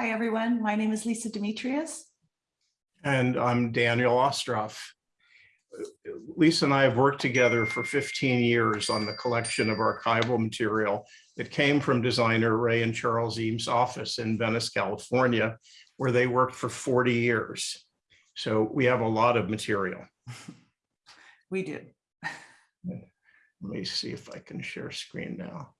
Hi, everyone. My name is Llisa Demetrios. And I'm Daniel Ostroff. Llisa and I have worked together for 15 years on the collection of archival material that came from designer Ray and Charles Eames' office in Venice, California, where they worked for 40 years. So we have a lot of material. We do. Let me see if I can share screen now.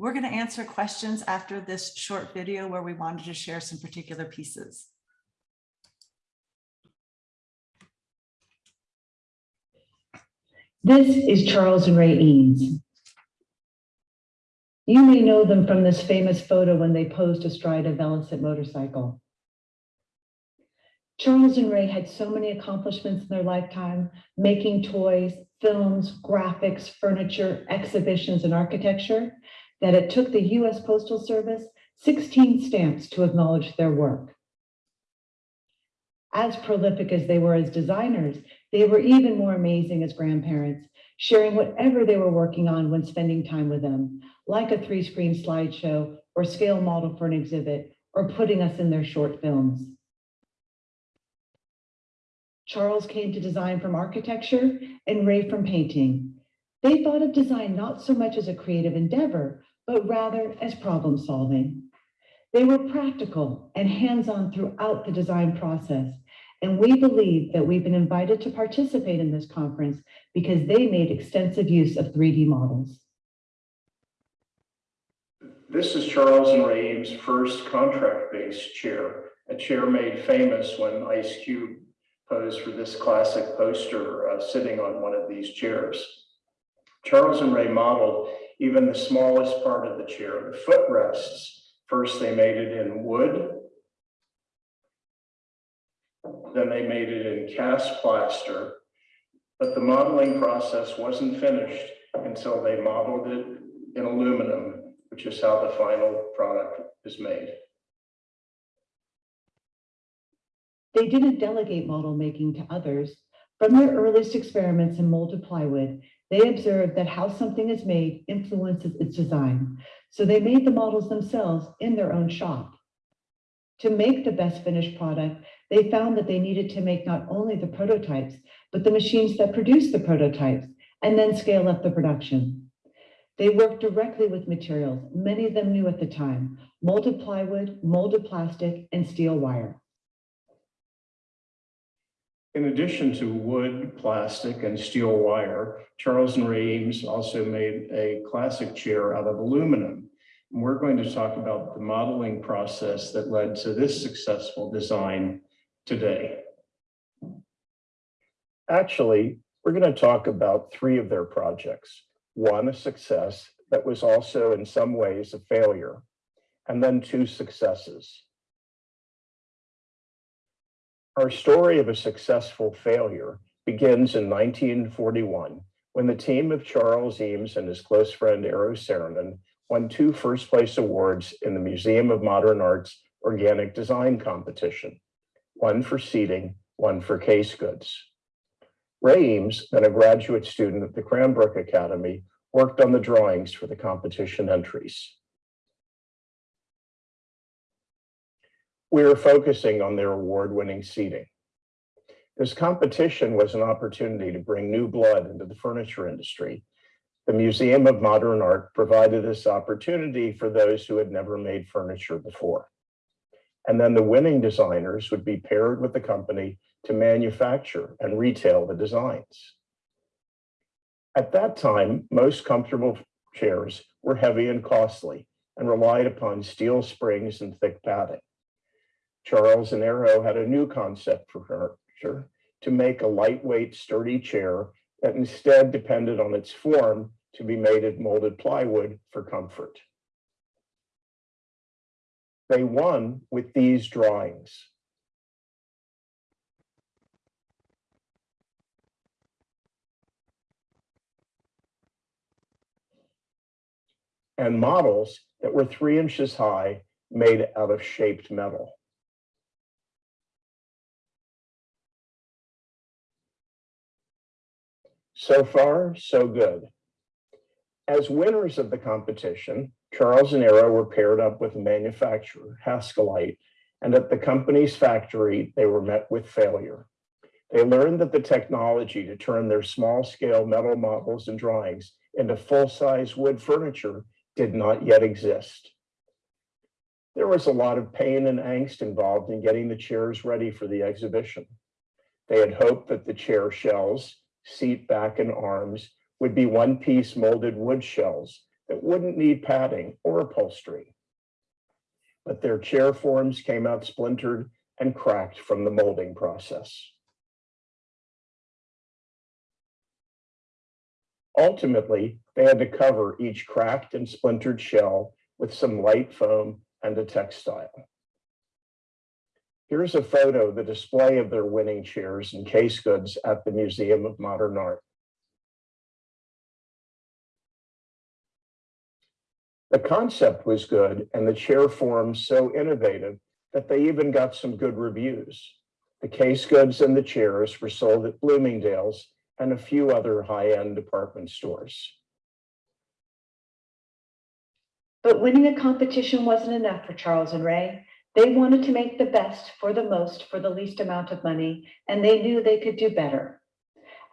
We're going to answer questions after this short video where we wanted to share some particular pieces. This is Charles and Ray Eames. You may know them from this famous photo when they posed astride a Velocette motorcycle. Charles and Ray had so many accomplishments in their lifetime, making toys, films, graphics, furniture, exhibitions, and architecture, that it took the US Postal Service 16 stamps to acknowledge their work. As prolific as they were as designers, they were even more amazing as grandparents, sharing whatever they were working on when spending time with them, like a three-screen slideshow or scale model for an exhibit, or putting us in their short films. Charles came to design from architecture and Ray from painting. They thought of design not so much as a creative endeavor, but rather as problem solving. They were practical and hands-on throughout the design process, and we believe that we've been invited to participate in this conference because they made extensive use of 3D models. This is Charles and Ray Eames' first contract-based chair, a chair made famous when Ice Cube posed for this classic poster uh, sitting on one of these chairs. Charles and Ray modeled even the smallest part of the chair, the footrests. First, they made it in wood. Then they made it in cast plaster. But the modeling process wasn't finished until they modeled it in aluminum, which is how the final product is made. They didn't delegate model making to others. From their earliest experiments in molded plywood, they observed that how something is made influences its design. So they made the models themselves in their own shop. To make the best finished product, they found that they needed to make not only the prototypes, but the machines that produce the prototypes, and then scale up the production. They worked directly with materials, many of them new at the time, molded plywood, molded plastic, and steel wire. In addition to wood, plastic, and steel wire, Charles and Ray Eames also made a classic chair out of aluminum. And we're going to talk about the modeling process that led to this successful design today. Actually, we're going to talk about three of their projects. One, a success that was also in some ways a failure, and then two successes. Our story of a successful failure begins in 1941 when the team of Charles Eames and his close friend Eero Saarinen won two first place awards in the Museum of Modern Art's organic design competition, one for seating, one for case goods. Ray Eames, then a graduate student at the Cranbrook Academy, worked on the drawings for the competition entries. We were focusing on their award-winning seating. This competition was an opportunity to bring new blood into the furniture industry. The Museum of Modern Art provided this opportunity for those who had never made furniture before. And then the winning designers would be paired with the company to manufacture and retail the designs. At that time, most comfortable chairs were heavy and costly and relied upon steel springs and thick padding. Charles and Eero had a new concept for furniture to make a lightweight, sturdy chair that instead depended on its form to be made of molded plywood for comfort. They won with these drawings. And models that were three inches high made out of shaped metal. So far, so good. As winners of the competition, Charles and Eero were paired up with a manufacturer, Haskelite, and at the company's factory, they were met with failure. They learned that the technology to turn their small-scale metal models and drawings into full-size wood furniture did not yet exist. There was a lot of pain and angst involved in getting the chairs ready for the exhibition. They had hoped that the chair shells, seat back and arms would be one-piece molded wood shells that wouldn't need padding or upholstery. But their chair forms came out splintered and cracked from the molding process. Ultimately, they had to cover each cracked and splintered shell with some light foam and a textile. Here's a photo, of the display of their winning chairs and case goods at the Museum of Modern Art. The concept was good and the chair forms so innovative that they even got some good reviews. The case goods and the chairs were sold at Bloomingdale's and a few other high-end department stores. But winning a competition wasn't enough for Charles and Ray. They wanted to make the best for the most for the least amount of money, and they knew they could do better.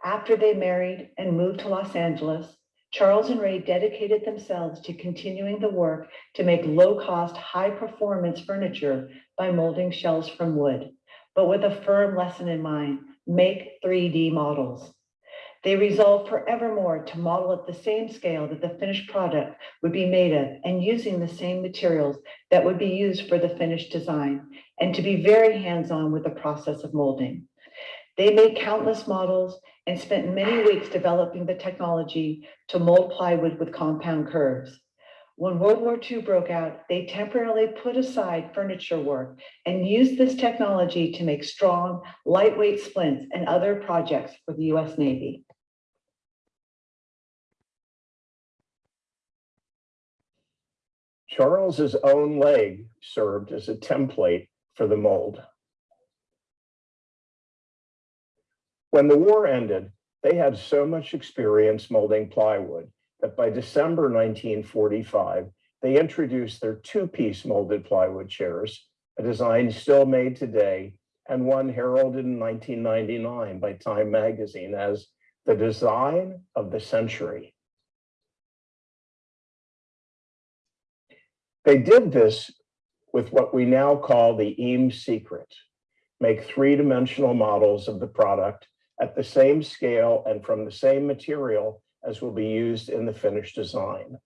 After they married and moved to Los Angeles, Charles and Ray dedicated themselves to continuing the work to make low-cost, high-performance furniture by molding shells from wood, but with a firm lesson in mind, make 3D models. They resolved forevermore to model at the same scale that the finished product would be made of and using the same materials that would be used for the finished design and to be very hands-on with the process of molding. They made countless models and spent many weeks developing the technology to mold plywood with compound curves. When World War II broke out, they temporarily put aside furniture work and used this technology to make strong, lightweight splints and other projects for the US Navy. Charles's own leg served as a template for the mold. When the war ended, they had so much experience molding plywood that by December 1945, they introduced their two-piece molded plywood chairs, a design still made today and one heralded in 1999 by Time magazine as the design of the century. They did this with what we now call the Eames secret, make three-dimensional models of the product at the same scale and from the same material as will be used in the finished design.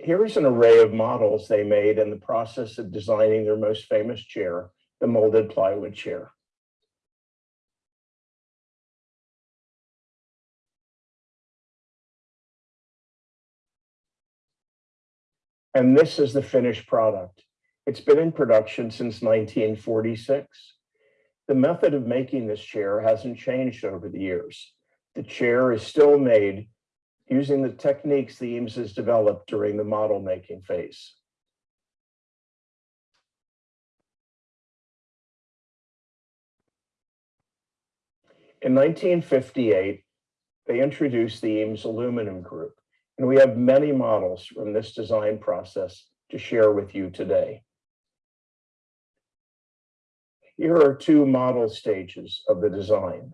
Here's an array of models they made in the process of designing their most famous chair, the molded plywood chair. And this is the finished product. It's been in production since 1946. The method of making this chair hasn't changed over the years. The chair is still made using the techniques the Eames has developed during the model making phase. In 1958, they introduced the Eames Aluminum Group, and we have many models from this design process to share with you today. Here are two model stages of the design.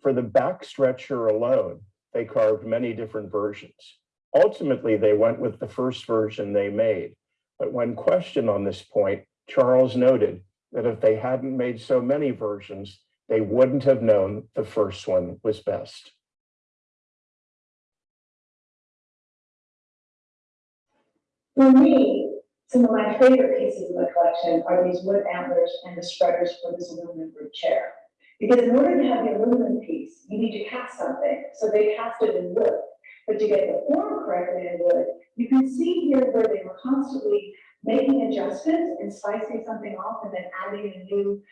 For the back stretcher alone, they carved many different versions. Ultimately, they went with the first version they made. But when questioned on this point, Charles noted that if they hadn't made so many versions, they wouldn't have known the first one was best. For me, some of my favorite pieces of the collection are these wood antlers and the spreaders for this aluminum group chair. Because in order to have the aluminum piece, you need to cast something, so they cast it in wood. But to get the form correctly in wood, you can see here where they were constantly making adjustments and slicing something off and then adding a new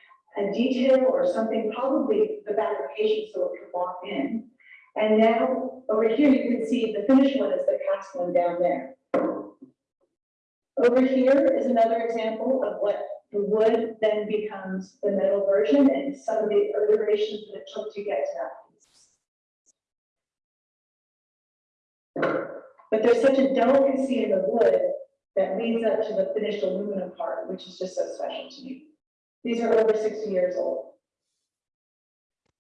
a detail or something, probably the back of the patient so it can walk in. And now over here, you can see the finished one is the cast one down there. Over here is another example of what the wood then becomes the metal version and some of the iterations that it took to get to that piece. But there's such a delicacy in the wood that leads up to the finished aluminum part, which is just so special to me. These are over sixty years old.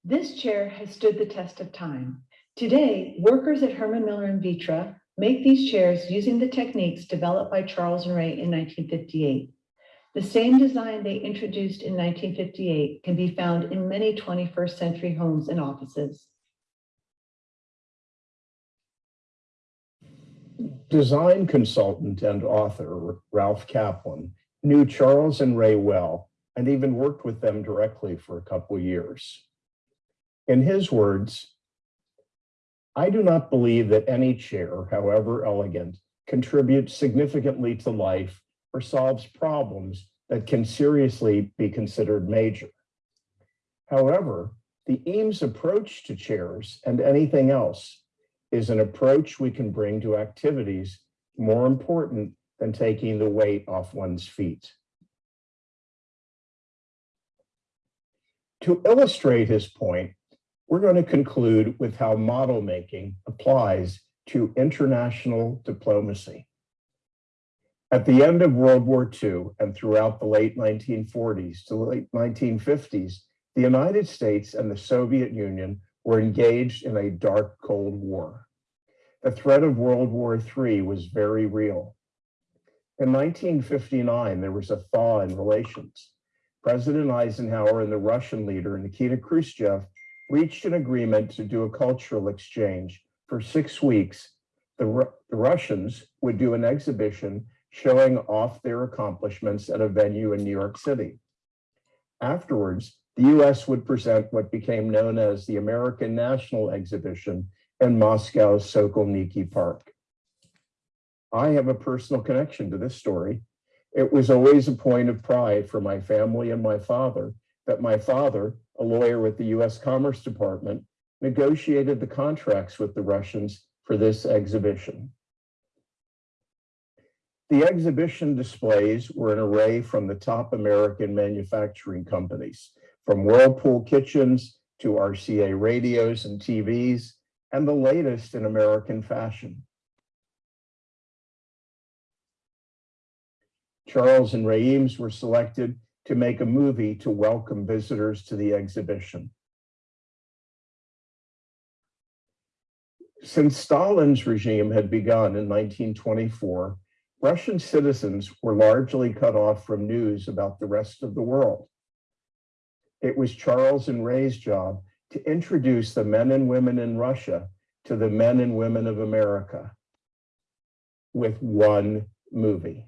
This chair has stood the test of time. Today, workers at Herman Miller and Vitra make these chairs using the techniques developed by Charles and Ray in 1958. The same design they introduced in 1958 can be found in many 21st century homes and offices. Design consultant and author Ralph Caplan knew Charles and Ray well and even worked with them directly for a couple of years. In his words, I do not believe that any chair, however elegant, contributes significantly to life or solves problems that can seriously be considered major. However, the Eames approach to chairs and anything else is an approach we can bring to activities more important than taking the weight off one's feet. To illustrate his point, we're going to conclude with how model making applies to international diplomacy. At the end of World War II and throughout the late 1940s to the late 1950s, the United States and the Soviet Union were engaged in a dark Cold War. The threat of World War III was very real. In 1959, there was a thaw in relations. President Eisenhower and the Russian leader Nikita Khrushchev reached an agreement to do a cultural exchange. For six weeks, the, the Russians would do an exhibition showing off their accomplishments at a venue in New York City. Afterwards, the US would present what became known as the American National Exhibition in Moscow's Sokolniki Park. I have a personal connection to this story. It was always a point of pride for my family and my father that my father, a lawyer with the US Commerce Department, negotiated the contracts with the Russians for this exhibition. The exhibition displays were an array from the top American manufacturing companies, from Whirlpool kitchens to RCA radios and TVs, and the latest in American fashion. Charles and Ray were selected to make a movie to welcome visitors to the exhibition. Since Stalin's regime had begun in 1924, Russian citizens were largely cut off from news about the rest of the world. It was Charles and Ray's job to introduce the men and women in Russia to the men and women of America with one movie.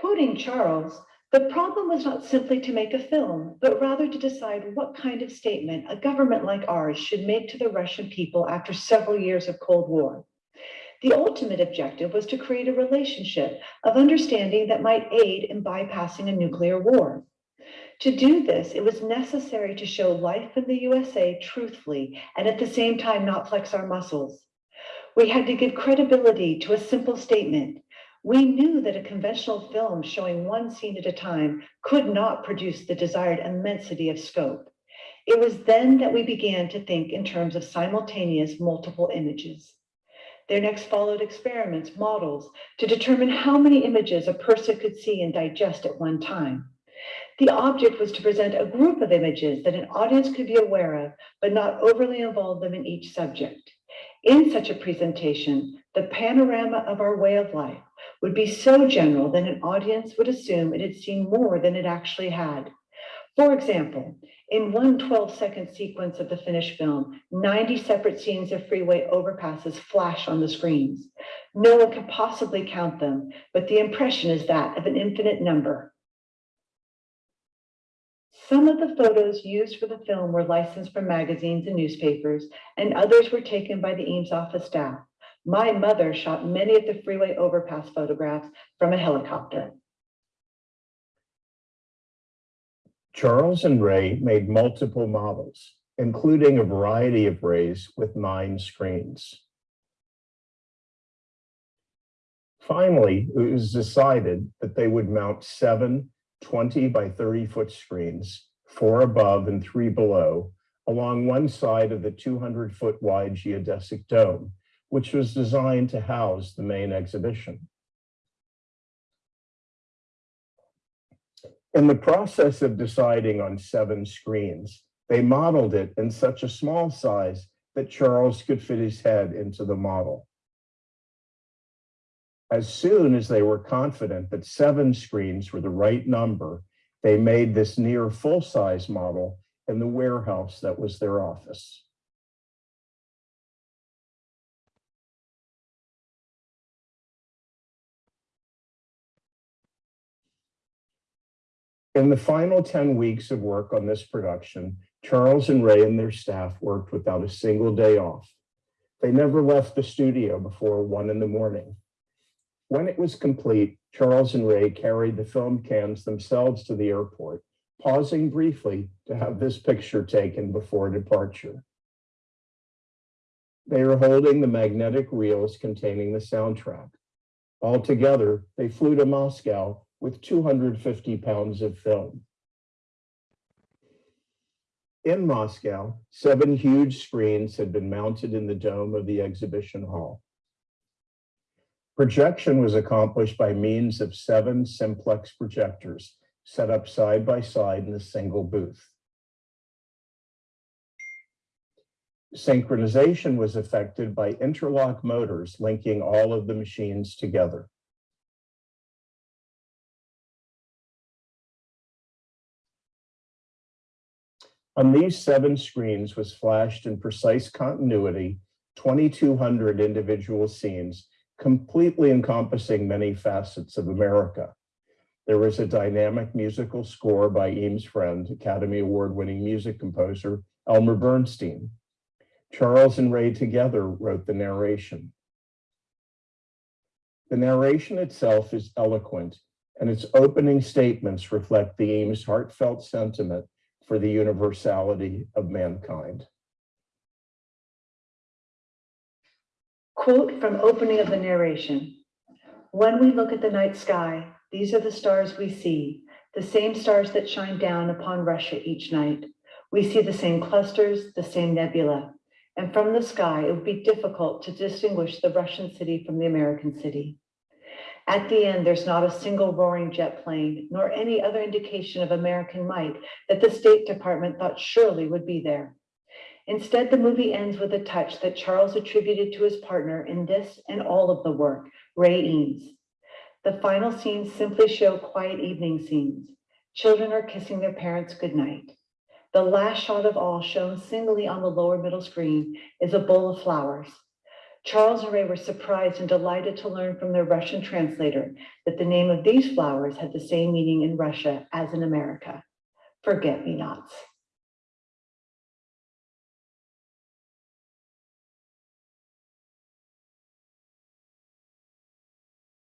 Quoting Charles, the problem was not simply to make a film, but rather to decide what kind of statement a government like ours should make to the Russian people after several years of Cold War. The ultimate objective was to create a relationship of understanding that might aid in bypassing a nuclear war. To do this, it was necessary to show life in the USA truthfully and at the same time not flex our muscles. We had to give credibility to a simple statement. We knew that a conventional film showing one scene at a time could not produce the desired immensity of scope. It was then that we began to think in terms of simultaneous multiple images. There next followed experiments, models, to determine how many images a person could see and digest at one time. The object was to present a group of images that an audience could be aware of, but not overly involve them in each subject. In such a presentation, the panorama of our way of life would be so general that an audience would assume it had seen more than it actually had. For example, in one 12-second sequence of the finished film, 90 separate scenes of freeway overpasses flash on the screens. No one can possibly count them, but the impression is that of an infinite number. Some of the photos used for the film were licensed from magazines and newspapers, and others were taken by the Eames office staff. My mother shot many of the freeway overpass photographs from a helicopter. Charles and Ray made multiple models, including a variety of rays with nine screens. Finally, it was decided that they would mount seven 20 by 30 foot screens, four above and three below, along one side of the 200 foot wide geodesic dome which was designed to house the main exhibition. In the process of deciding on seven screens, they modeled it in such a small size that Charles could fit his head into the model. As soon as they were confident that seven screens were the right number, they made this near full-size model in the warehouse that was their office. In the final 10 weeks of work on this production, Charles and Ray and their staff worked without a single day off. They never left the studio before one in the morning. When it was complete, Charles and Ray carried the film cans themselves to the airport, pausing briefly to have this picture taken before departure. They are holding the magnetic reels containing the soundtrack. Altogether, they flew to Moscow with 250 pounds of film. In Moscow, seven huge screens had been mounted in the dome of the exhibition hall. Projection was accomplished by means of seven simplex projectors set up side by side in a single booth. Synchronization was effected by interlock motors linking all of the machines together. On these seven screens was flashed in precise continuity, 2,200 individual scenes, completely encompassing many facets of America. There was a dynamic musical score by Eames' friend, Academy Award-winning music composer Elmer Bernstein. Charles and Ray together wrote the narration. The narration itself is eloquent, and its opening statements reflect the Eames' heartfelt sentiment for the universality of mankind. Quote from opening of the narration. When we look at the night sky, these are the stars we see, the same stars that shine down upon Russia each night. We see the same clusters, the same nebula. And from the sky, it would be difficult to distinguish the Russian city from the American city. At the end, there's not a single roaring jet plane, nor any other indication of American might that the State Department thought surely would be there. Instead, the movie ends with a touch that Charles attributed to his partner in this and all of the work, Ray Eames. The final scenes simply show quiet evening scenes. Children are kissing their parents goodnight. The last shot of all shown singly on the lower middle screen is a bowl of flowers. Charles and Ray were surprised and delighted to learn from their Russian translator that the name of these flowers had the same meaning in Russia as in America, forget-me-nots.